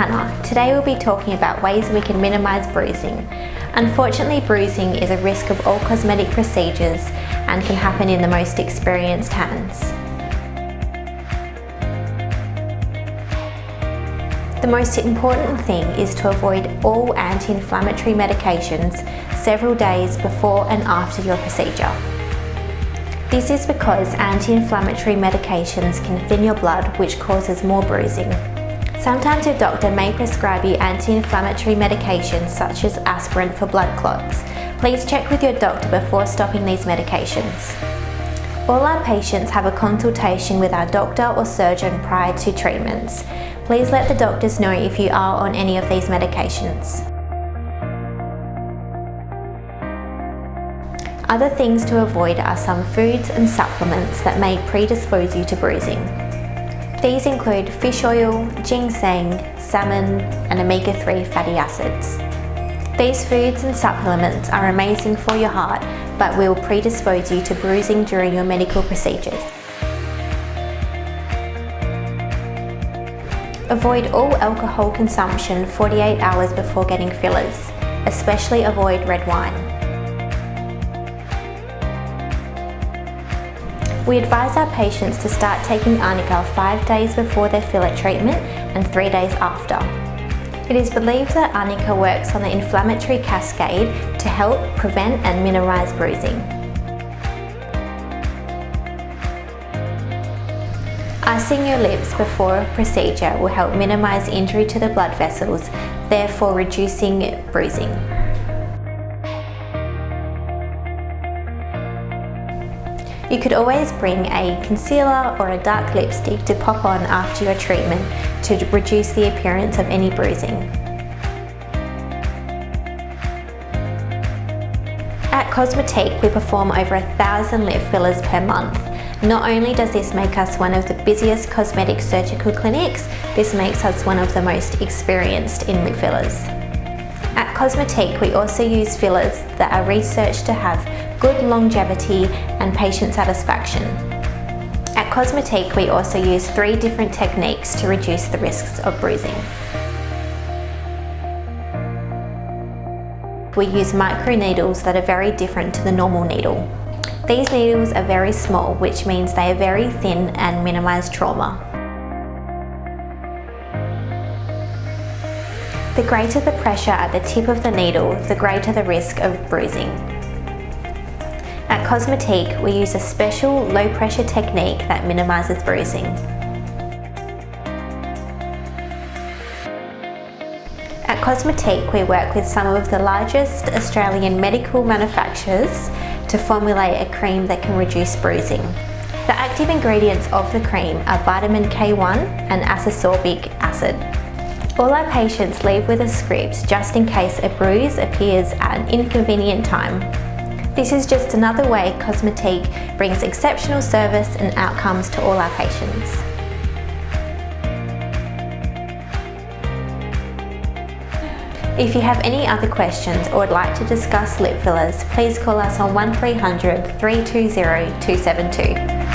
Today we'll be talking about ways we can minimise bruising. Unfortunately bruising is a risk of all cosmetic procedures and can happen in the most experienced hands. The most important thing is to avoid all anti-inflammatory medications several days before and after your procedure. This is because anti-inflammatory medications can thin your blood which causes more bruising. Sometimes your doctor may prescribe you anti-inflammatory medications such as aspirin for blood clots. Please check with your doctor before stopping these medications. All our patients have a consultation with our doctor or surgeon prior to treatments. Please let the doctors know if you are on any of these medications. Other things to avoid are some foods and supplements that may predispose you to bruising. These include fish oil, ginseng, salmon and omega-3 fatty acids. These foods and supplements are amazing for your heart but will predispose you to bruising during your medical procedures. Avoid all alcohol consumption 48 hours before getting fillers, especially avoid red wine. We advise our patients to start taking Arnica five days before their filler treatment and three days after. It is believed that Arnica works on the inflammatory cascade to help prevent and minimise bruising. Icing your lips before a procedure will help minimise injury to the blood vessels, therefore reducing bruising. You could always bring a concealer or a dark lipstick to pop on after your treatment to reduce the appearance of any bruising. At Cosmetique, we perform over a thousand lip fillers per month. Not only does this make us one of the busiest cosmetic surgical clinics, this makes us one of the most experienced in lip fillers. At Cosmetique, we also use fillers that are researched to have good longevity and patient satisfaction. At Cosmetique, we also use three different techniques to reduce the risks of bruising. We use micro needles that are very different to the normal needle. These needles are very small, which means they are very thin and minimise trauma. The greater the pressure at the tip of the needle, the greater the risk of bruising. Cosmetique, we use a special low pressure technique that minimises bruising. At Cosmetique, we work with some of the largest Australian medical manufacturers to formulate a cream that can reduce bruising. The active ingredients of the cream are vitamin K1 and ascorbic acid. All our patients leave with a script just in case a bruise appears at an inconvenient time. This is just another way Cosmetique brings exceptional service and outcomes to all our patients. If you have any other questions or would like to discuss lip fillers, please call us on 1300 320 272.